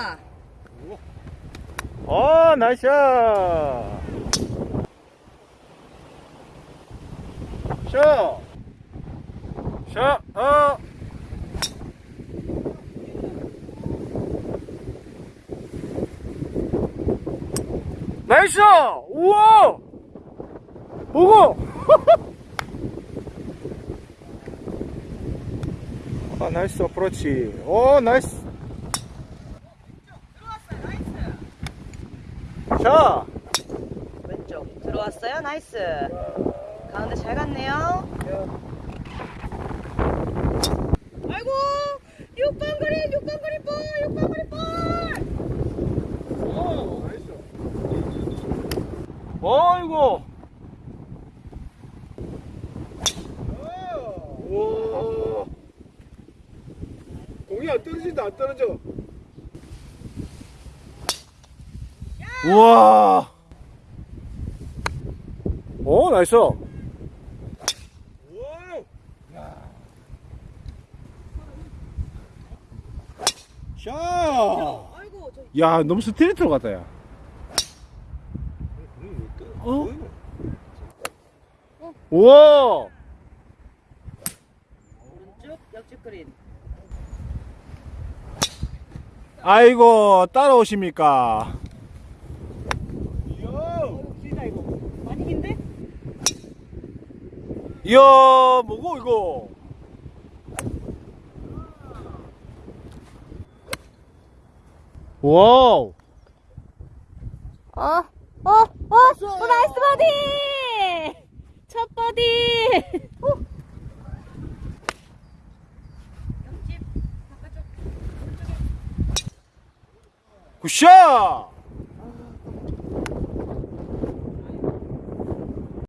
쳤다. 어, 나이스 샷. 샷. 샷. 어. 나이스! 우와! 보고! 아, 나이스 어프로치. 오, 나이스. 샷! 왼쪽 들어왔어요. 나이스. 가운데 잘 갔네요. 아이고 육강거리 육강거리 볼 육강거리 볼. 어이구. 와. 공이 안 떨어진다 안 떨어져 우와. 오, 나이스. 저 야, 너무 스트레이트로 갔다, 야. 어? 우와. 오른쪽 옆집 그린. 아이고, 따라오십니까? 이야 어, 길다 이거. 많이 긴데? 이야, 뭐고, 이거? 와우. 어, 어, 어, 어, 나이스 버디! 첫 버디! 굿샷!